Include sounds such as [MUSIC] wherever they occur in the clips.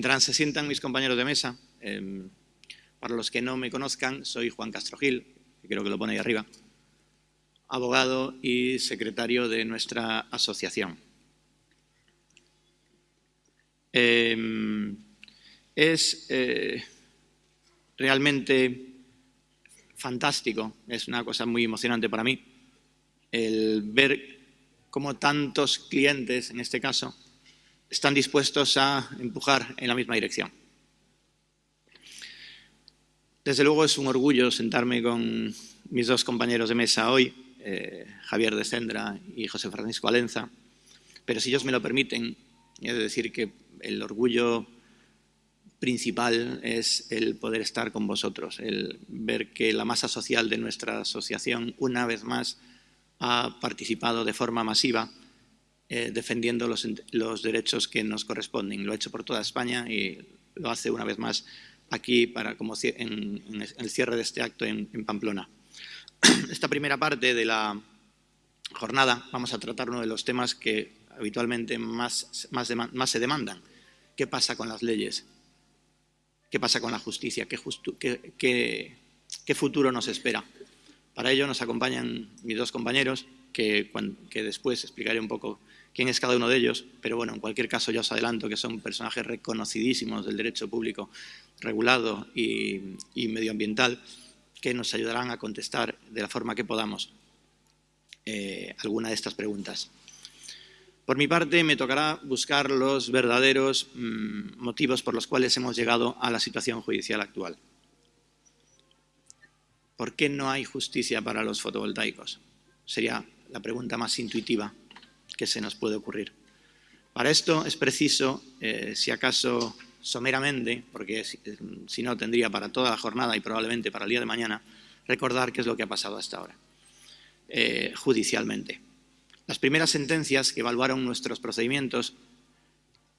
Mientras se sientan mis compañeros de mesa, em, para los que no me conozcan, soy Juan Castro Gil, que creo que lo pone ahí arriba, abogado y secretario de nuestra asociación. Em, es eh, realmente fantástico, es una cosa muy emocionante para mí, el ver cómo tantos clientes, en este caso, están dispuestos a empujar en la misma dirección. Desde luego es un orgullo sentarme con mis dos compañeros de mesa hoy, eh, Javier de Sendra y José Francisco Alenza, pero si ellos me lo permiten, he de decir que el orgullo principal es el poder estar con vosotros, el ver que la masa social de nuestra asociación una vez más ha participado de forma masiva eh, defendiendo los, derechos que nos corresponden. Lo ha hecho por toda España y lo hace una vez más aquí para, como en, el cierre de este acto en, Pamplona. [CLEARS THROAT] Esta primera parte de la jornada vamos a tratar uno de los temas que habitualmente más, se demandan. ¿Qué pasa con las leyes? ¿Qué pasa con la justicia? ¿Qué, futuro nos espera? Para ello nos acompañan mis dos compañeros, que después explicaré un poco quién es cada uno de ellos, pero bueno, en cualquier caso ya os adelanto que son personajes reconocidísimos del derecho público regulado y, medioambiental que nos ayudarán a contestar de la forma que podamos eh, alguna de estas preguntas. Por mi parte, me tocará buscar los verdaderos mm, motivos por los cuales hemos llegado a la situación judicial actual. ¿Por qué no hay justicia para los fotovoltaicos? Sería la pregunta más intuitiva que se nos puede ocurrir. Para esto es preciso, eh, si acaso someramente, porque si, no tendría para toda la jornada y probablemente para el día de mañana, recordar qué es lo que ha pasado hasta ahora, eh, judicialmente. Las primeras sentencias que evaluaron nuestros procedimientos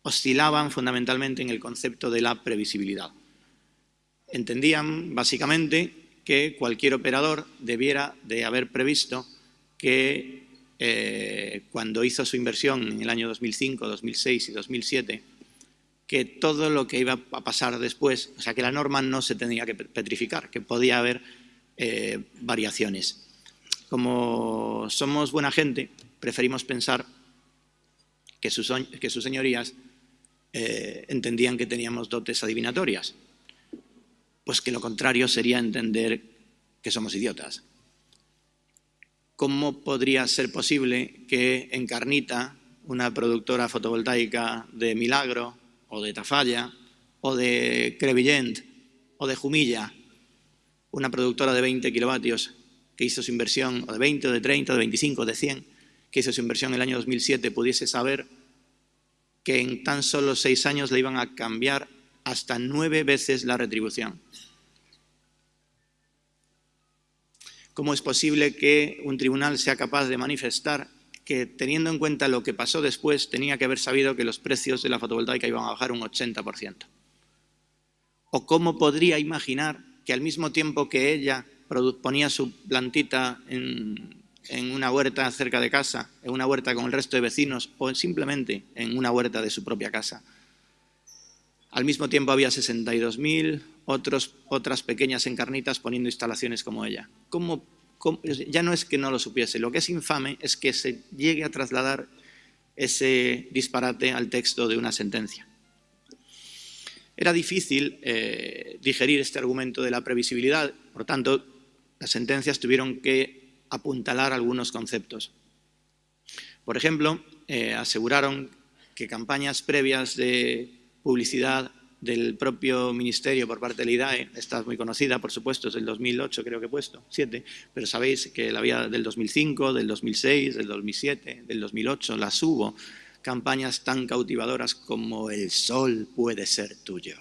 oscilaban fundamentalmente en el concepto de la previsibilidad. Entendían, básicamente, que cualquier operador debiera de haber previsto que eh, cuando hizo su inversión en el año 2005, 2006 y 2007, que todo lo que iba a pasar después, o sea, que la norma no se tenía que petrificar, que podía haber eh, variaciones. Como somos buena gente, preferimos pensar que sus, señorías eh, entendían que teníamos dotes adivinatorias. Pues que lo contrario sería entender que somos idiotas. ¿Cómo podría ser posible que Encarnita, una productora fotovoltaica de Milagro, o de Tafalla, o de Crevillent, o de Jumilla, una productora de 20 kilovatios que hizo su inversión, o de 20, o de 30, o de 25, o de 100, que hizo su inversión en el año 2007, pudiese saber que en tan solo seis años le iban a cambiar hasta nueve veces la retribución. ¿Cómo es posible que un tribunal sea capaz de manifestar que, teniendo en cuenta lo que pasó después, tenía que haber sabido que los precios de la fotovoltaica iban a bajar un 80%? ¿O cómo podría imaginar que al mismo tiempo que ella ponía su plantita en, en una huerta cerca de casa, en una huerta con el resto de vecinos o simplemente en una huerta de su propia casa, al mismo tiempo había 62.000 otras pequeñas encarnitas poniendo instalaciones como ella. ya no es que no lo supiese, lo que es infame es que se llegue a trasladar ese disparate al texto de una sentencia. Era difícil eh, digerir este argumento de la previsibilidad, por tanto, las sentencias tuvieron que apuntalar algunos conceptos. Por ejemplo, eh, aseguraron que campañas previas de publicidad del propio ministerio por parte del IDAE, esta es muy conocida, por supuesto, es del 2008 creo que he puesto, 7, pero sabéis que la había del 2005, del 2006, del 2007, del 2008, las hubo, campañas tan cautivadoras como el sol puede ser tuyo.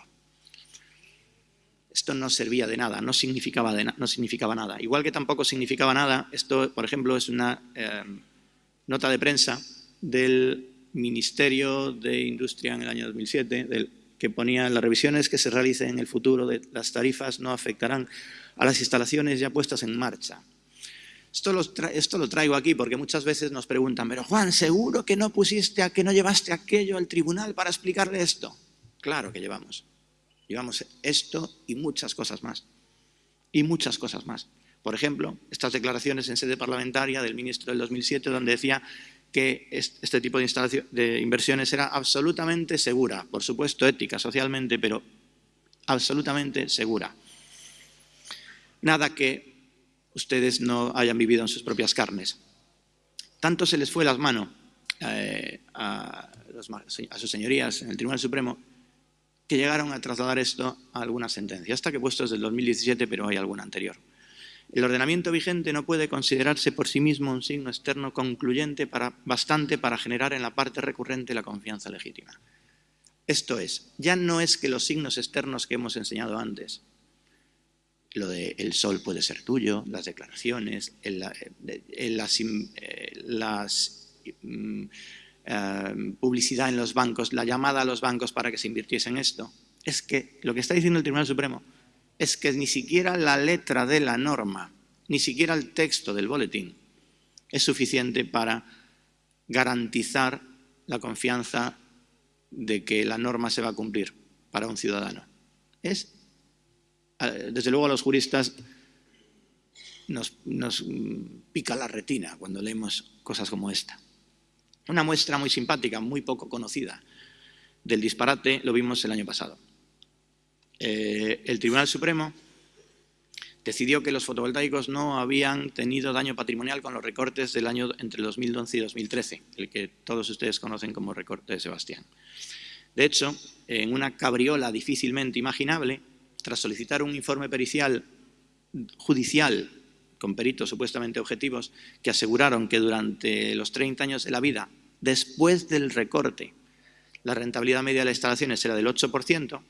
Esto no servía de nada, no significaba, no significaba nada. Igual que tampoco significaba nada, esto, por ejemplo, es una eh, nota de prensa del Ministerio de Industria en el año 2007, del, que ponía las revisiones que se realicen en el futuro de las tarifas no afectarán a las instalaciones ya puestas en marcha. Esto lo, esto lo, traigo aquí porque muchas veces nos preguntan, pero Juan, ¿seguro que no pusiste, a, que no llevaste aquello al tribunal para explicarle esto? Claro que llevamos. Llevamos esto y muchas cosas más. Y muchas cosas más. Por ejemplo, estas declaraciones en sede parlamentaria del ministro del 2007, donde decía que este tipo de, de inversiones era absolutamente segura, por supuesto ética, socialmente, pero absolutamente segura. Nada que ustedes no hayan vivido en sus propias carnes. Tanto se les fue las manos eh, a, sus señorías en el Tribunal Supremo que llegaron a trasladar esto a alguna sentencia. Esta que puesto es del 2017, pero hay alguna anterior. El ordenamiento vigente no puede considerarse por sí mismo un signo externo concluyente para, bastante para generar en la parte recurrente la confianza legítima. Esto es, ya no es que los signos externos que hemos enseñado antes, lo de el sol puede ser tuyo, las declaraciones, las, mm, eh, publicidad en los bancos, la llamada a los bancos para que se invirtiese en esto, es que lo que está diciendo el Tribunal Supremo es que ni siquiera la letra de la norma, ni siquiera el texto del boletín es suficiente para garantizar la confianza de que la norma se va a cumplir para un ciudadano. Es, desde luego a los juristas nos, nos pica la retina cuando leemos cosas como esta. Una muestra muy simpática, muy poco conocida del disparate lo vimos el año pasado. Eh, el Tribunal Supremo decidió que los fotovoltaicos no habían tenido daño patrimonial con los recortes del año entre 2011 y 2013, el que todos ustedes conocen como recorte de Sebastián. De hecho, en una cabriola difícilmente imaginable, tras solicitar un informe pericial judicial con peritos supuestamente objetivos que aseguraron que durante los 30 años de la vida, después del recorte, la rentabilidad media de las instalaciones era del 8%,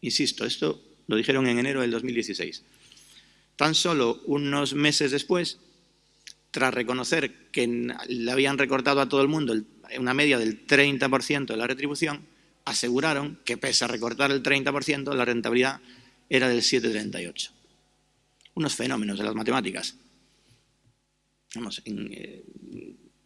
Insisto, esto lo dijeron en enero del 2016. Tan solo unos meses después, tras reconocer que le habían recortado a todo el mundo una media del 30% de la retribución, aseguraron que pese a recortar el 30%, la rentabilidad era del 7,38. Unos fenómenos de las matemáticas. Vamos, eh,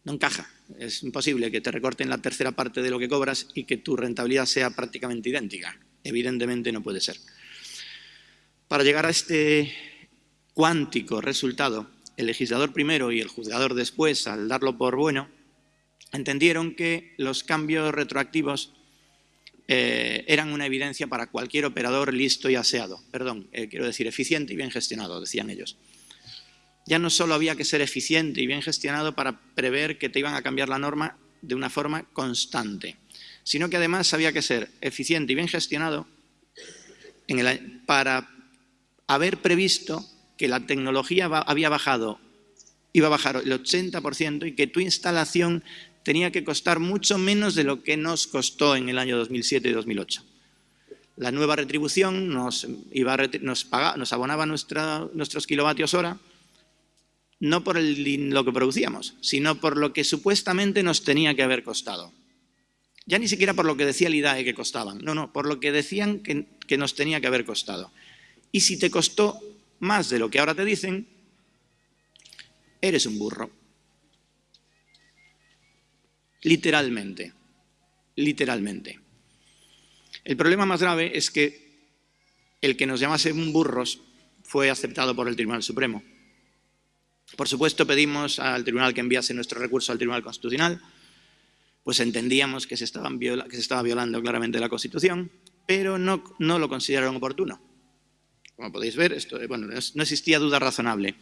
no encaja. Es imposible que te recorten la tercera parte de lo que cobras y que tu rentabilidad sea prácticamente idéntica. Evidentemente no puede ser. Para llegar a este cuántico resultado, el legislador primero y el juzgador después, al darlo por bueno, entendieron que los cambios retroactivos eh, eran una evidencia para cualquier operador listo y aseado. Perdón, eh, quiero decir eficiente y bien gestionado, decían ellos. Ya no solo había que ser eficiente y bien gestionado para prever que te iban a cambiar la norma de una forma constante, sino que además había que ser eficiente y bien gestionado para haber previsto que la tecnología había bajado, iba a bajar el 80% y que tu instalación tenía que costar mucho menos de lo que nos costó en el año 2007 y 2008. La nueva retribución nos, iba nos, nos abonaba nuestros kilovatios hora, no por lo que producíamos, sino por lo que supuestamente nos tenía que haber costado. Ya ni siquiera por lo que decía el IDAE que costaban, no, no, por lo que decían que, nos tenía que haber costado. Y si te costó más de lo que ahora te dicen, eres un burro. Literalmente, literalmente. El problema más grave es que el que nos llamase burros fue aceptado por el Tribunal Supremo. Por supuesto, pedimos al Tribunal que enviase nuestro recurso al Tribunal Constitucional, pues entendíamos que se, que se estaba violando claramente la Constitución, pero no, lo consideraron oportuno. Como podéis ver, esto, bueno, no existía duda razonable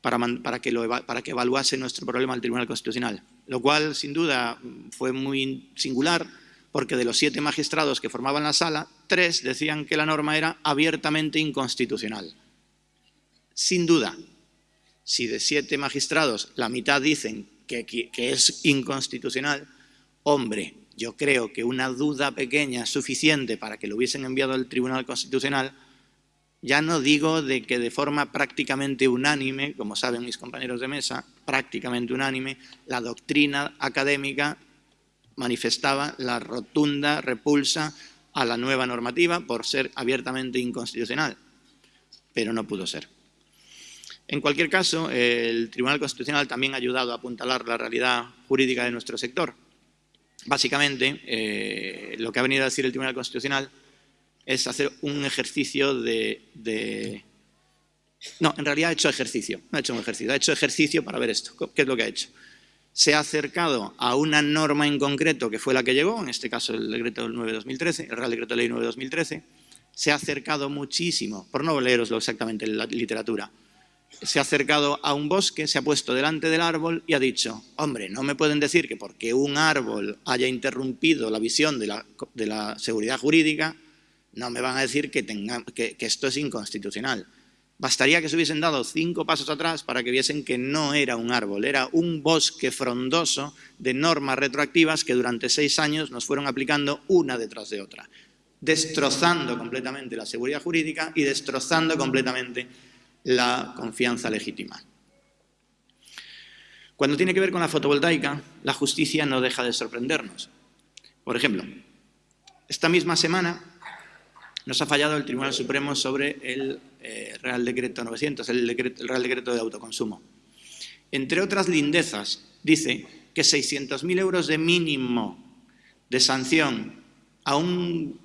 para, para, que lo, para que evaluase nuestro problema al Tribunal Constitucional, lo cual, sin duda, fue muy singular, porque de los siete magistrados que formaban la sala, tres decían que la norma era abiertamente inconstitucional. Sin duda, si de siete magistrados la mitad dicen que, es inconstitucional, hombre, yo creo que una duda pequeña suficiente para que lo hubiesen enviado al Tribunal Constitucional, ya no digo de que de forma prácticamente unánime, como saben mis compañeros de mesa, prácticamente unánime, la doctrina académica manifestaba la rotunda repulsa a la nueva normativa por ser abiertamente inconstitucional, pero no pudo ser. En cualquier caso, el Tribunal Constitucional también ha ayudado a apuntalar la realidad jurídica de nuestro sector. Básicamente, eh, lo que ha venido a decir el Tribunal Constitucional es hacer un ejercicio de, No, en realidad ha hecho ejercicio, no ha hecho un ejercicio, ha hecho ejercicio para ver esto. ¿Qué es lo que ha hecho? Se ha acercado a una norma en concreto que fue la que llegó, en este caso el decreto 9-2013, el Real Decreto Ley 9-2013, se ha acercado muchísimo, por no leeroslo exactamente en la literatura, se ha acercado a un bosque, se ha puesto delante del árbol y ha dicho, hombre, no me pueden decir que porque un árbol haya interrumpido la visión de la, seguridad jurídica, no me van a decir que, que, esto es inconstitucional. Bastaría que se hubiesen dado cinco pasos atrás para que viesen que no era un árbol, era un bosque frondoso de normas retroactivas que durante seis años nos fueron aplicando una detrás de otra, destrozando completamente la seguridad jurídica y destrozando completamente la confianza legítima. Cuando tiene que ver con la fotovoltaica, la justicia no deja de sorprendernos. Por ejemplo, esta misma semana nos ha fallado el Tribunal Supremo sobre el eh, Real Decreto 900, el, el, Real Decreto de Autoconsumo. Entre otras lindezas, dice que 600.000 euros de mínimo de sanción a un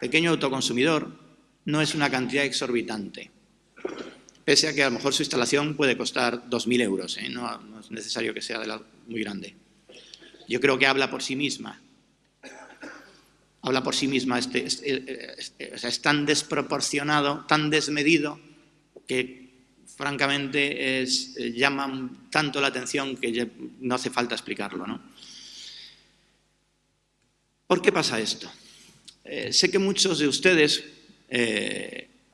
pequeño autoconsumidor no es una cantidad exorbitante pese a que a lo mejor su instalación puede costar 2.000 euros, ¿eh? no, es necesario que sea de la, muy grande. Yo creo que habla por sí misma. Habla por sí misma, este, es tan desproporcionado, tan desmedido, que francamente es, eh, llama tanto la atención que no hace falta explicarlo. ¿no? ¿Por qué pasa esto? Eh, sé que muchos de ustedes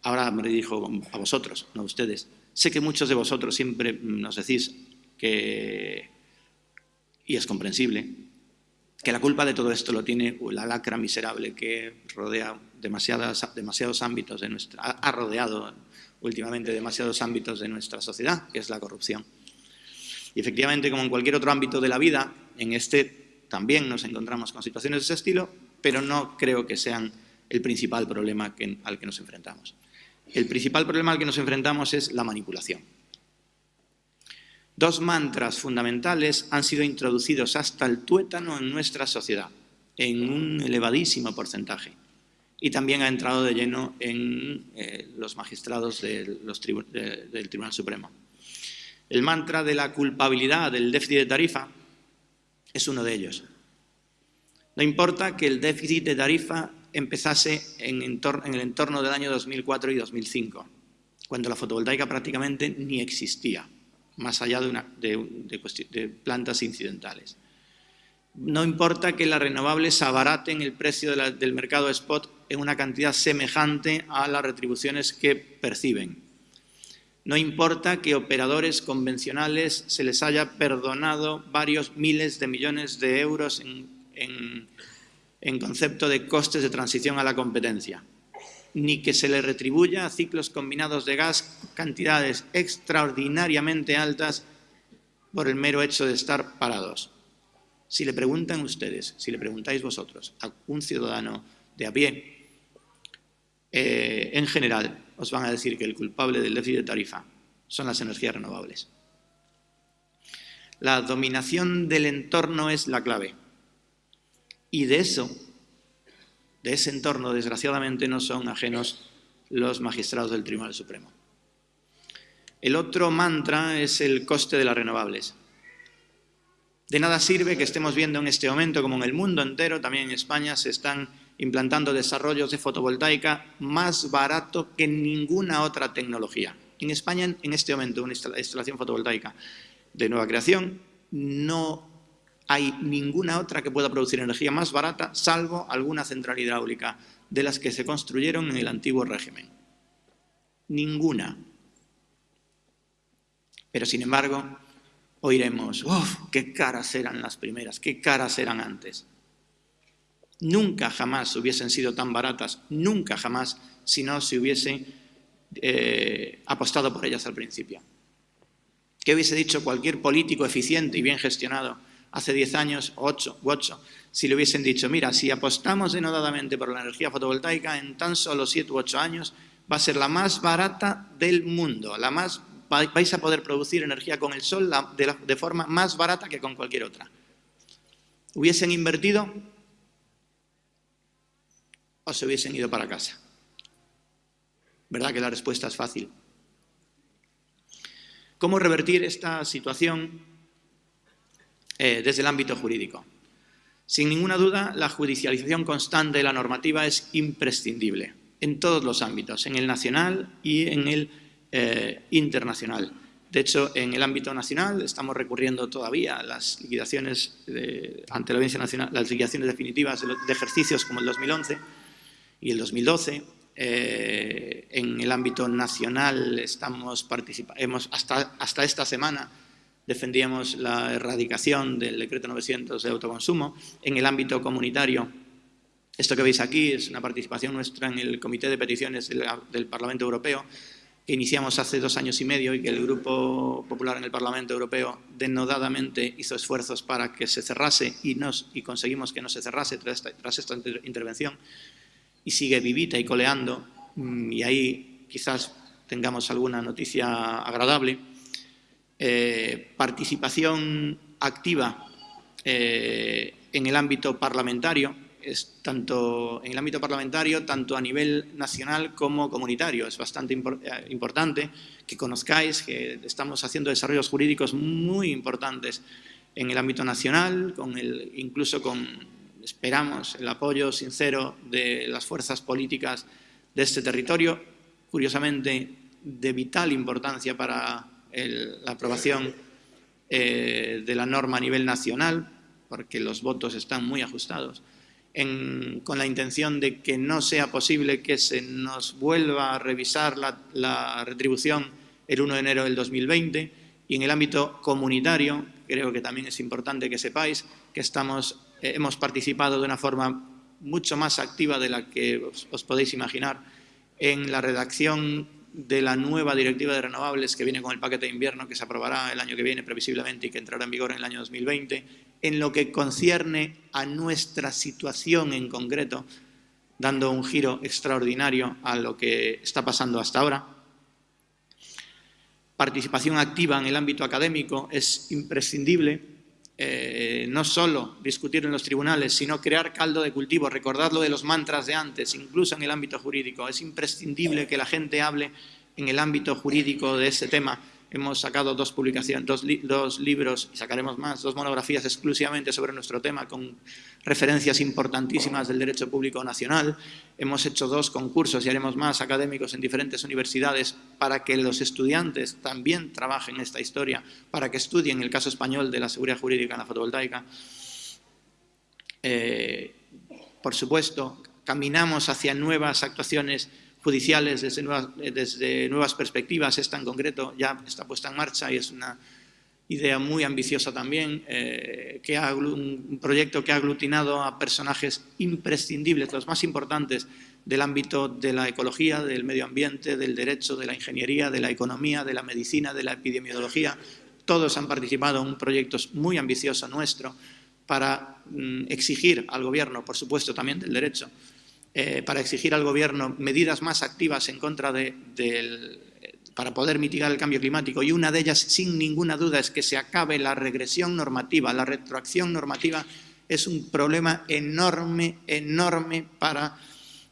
ahora me dirijo a vosotros, no a ustedes. Sé que muchos de vosotros siempre nos decís que, y es comprensible, que la culpa de todo esto lo tiene la lacra miserable que rodea demasiados ámbitos de nuestra, ha rodeado últimamente demasiados ámbitos de nuestra sociedad, que es la corrupción. Y efectivamente, como en cualquier otro ámbito de la vida, en este también nos encontramos con situaciones de ese estilo, pero no creo que sean el principal problema al que nos enfrentamos. El principal problema al que nos enfrentamos es la manipulación. Dos mantras fundamentales han sido introducidos hasta el tuétano en nuestra sociedad, en un elevadísimo porcentaje. Y también ha entrado de lleno en eh, los magistrados del Tribunal Supremo. El mantra de la culpabilidad del déficit de tarifa es uno de ellos. No importa que el déficit de tarifa empezase en, el entorno del año 2004 y 2005, cuando la fotovoltaica prácticamente ni existía, más allá de, plantas incidentales. No importa que las renovables abaraten el precio del mercado spot en una cantidad semejante a las retribuciones que perciben. No importa que operadores convencionales se les haya perdonado varios miles de millones de euros en concepto de costes de transición a la competencia, ni que se le retribuya a ciclos combinados de gas cantidades extraordinariamente altas por el mero hecho de estar parados. Si le preguntan ustedes, si le preguntáis vosotros a un ciudadano de a pie, eh, en general os van a decir que el culpable del déficit de tarifa son las energías renovables. La dominación del entorno es la clave. Y de eso, de ese entorno, desgraciadamente, no son ajenos los magistrados del Tribunal Supremo. El otro mantra es el coste de las renovables. De nada sirve que estemos viendo en este momento, como en el mundo entero, también en España, se están implantando desarrollos de fotovoltaica más barato que ninguna otra tecnología. En España, en este momento, una instalación fotovoltaica de nueva creación no hay ninguna otra que pueda producir energía más barata, salvo alguna central hidráulica de las que se construyeron en el antiguo régimen. Ninguna. Pero, sin embargo, oiremos, ¡Uf, qué caras eran las primeras, qué caras eran antes! Nunca jamás hubiesen sido tan baratas, nunca jamás, si no se hubiese eh, apostado por ellas al principio. ¿Qué hubiese dicho cualquier político eficiente y bien gestionado hace 10 años, 8 u 8, si le hubiesen dicho, mira, si apostamos denodadamente por la energía fotovoltaica, en tan solo 7 u 8 años va a ser la más barata del mundo, la más, vais a poder producir energía con el sol de, de forma más barata que con cualquier otra. ¿Hubiesen invertido o se hubiesen ido para casa? ¿Verdad que la respuesta es fácil? ¿Cómo revertir esta situación eh, desde el ámbito jurídico? Sin ninguna duda, la judicialización constante de la normativa es imprescindible en todos los ámbitos, en el nacional y en el eh, internacional. De hecho, en el ámbito nacional estamos recurriendo todavía a las liquidaciones ante la Audiencia Nacional, las liquidaciones definitivas de, ejercicios como el 2011 y el 2012. Eh, en el ámbito nacional estamos participando, hasta, hasta esta semana defendíamos la erradicación del decreto 900 de autoconsumo. En el ámbito comunitario, esto que veis aquí es una participación nuestra en el Comité de Peticiones del Parlamento Europeo, que iniciamos hace dos años y medio y que el Grupo Popular en el Parlamento Europeo denodadamente hizo esfuerzos para que se cerrase y, y conseguimos que no se cerrase tras esta, tras esta intervención y sigue vivita y coleando mm, y ahí quizás tengamos alguna noticia agradable. Eh, participación activa eh, en el ámbito parlamentario, es tanto en el ámbito parlamentario, tanto a nivel nacional como comunitario. Es bastante eh, importante que conozcáis que estamos haciendo desarrollos jurídicos muy importantes en el ámbito nacional, con el, incluso con, esperamos, el apoyo sincero de las fuerzas políticas de este territorio, curiosamente de vital importancia para la aprobación eh, de la norma a nivel nacional, porque los votos están muy ajustados con la intención de que no sea posible que se nos vuelva a revisar la, retribución el 1 de enero del 2020 y en el ámbito comunitario, creo que también es importante que sepáis que estamos, eh, hemos participado de una forma mucho más activa de la que os, podéis imaginar en la redacción de la nueva directiva de renovables que viene con el paquete de invierno que se aprobará el año que viene previsiblemente y que entrará en vigor en el año 2020, en lo que concierne a nuestra situación en concreto, dando un giro extraordinario a lo que está pasando hasta ahora. Participación activa en el ámbito académico es imprescindible, eh, no solo discutir en los tribunales, sino crear caldo de cultivo, recordar lo de los mantras de antes, incluso en el ámbito jurídico. Es imprescindible que la gente hable en el ámbito jurídico de ese tema, hemos sacado dos publicaciones, dos, libros y sacaremos más, dos monografías exclusivamente sobre nuestro tema con referencias importantísimas del derecho público nacional. Hemos hecho dos concursos y haremos más académicos en diferentes universidades para que los estudiantes también trabajen esta historia, para que estudien el caso español de la seguridad jurídica en la fotovoltaica. Eh, por supuesto, caminamos hacia nuevas actuaciones judiciales desde nuevas, eh, desde nuevas perspectivas. Esta en concreto ya está puesta en marcha y es una idea muy ambiciosa también, eh, que un proyecto que ha aglutinado a personajes imprescindibles, los más importantes del ámbito de la ecología, del medio ambiente, del derecho, de la ingeniería, de la economía, de la medicina, de la epidemiología. Todos han participado en un proyecto muy ambicioso nuestro para mm, exigir al gobierno, por supuesto también del derecho, eh, para exigir al Gobierno medidas más activas en contra de, para poder mitigar el cambio climático y una de ellas, sin ninguna duda, es que se acabe la regresión normativa. La retroacción normativa es un problema enorme, enorme para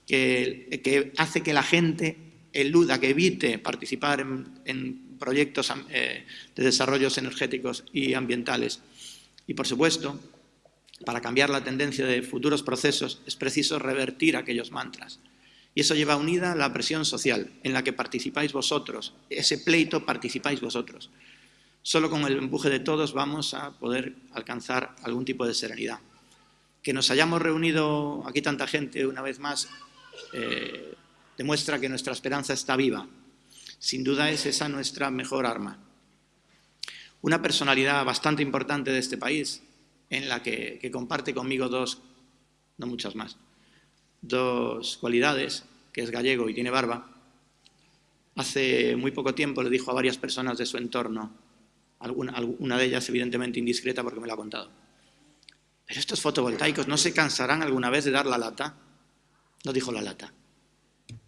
que, hace que la gente eluda, que evite participar en, proyectos eh, de desarrollos energéticos y ambientales. Y, por supuesto, para cambiar la tendencia de futuros procesos es preciso revertir aquellos mantras. Y eso lleva unida la presión social, en la que participáis vosotros. Ese pleito participáis vosotros. Solo con el empuje de todos vamos a poder alcanzar algún tipo de serenidad. Que nos hayamos reunido aquí tanta gente una vez más eh, demuestra que nuestra esperanza está viva. Sin duda es esa nuestra mejor arma. Una personalidad bastante importante de este país, en la que, comparte conmigo dos, no muchas más, dos cualidades, que es gallego y tiene barba, hace muy poco tiempo le dijo a varias personas de su entorno, alguna, una de ellas evidentemente indiscreta porque me lo ha contado, pero estos fotovoltaicos no se cansarán alguna vez de dar la lata. No dijo la lata,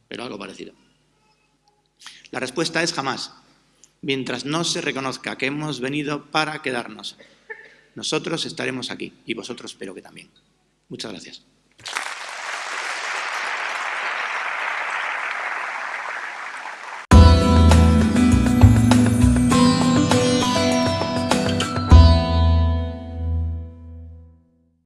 pero algo parecido. La respuesta es jamás, mientras no se reconozca que hemos venido para quedarnos nosotros estaremos aquí y vosotros espero que también. Muchas gracias.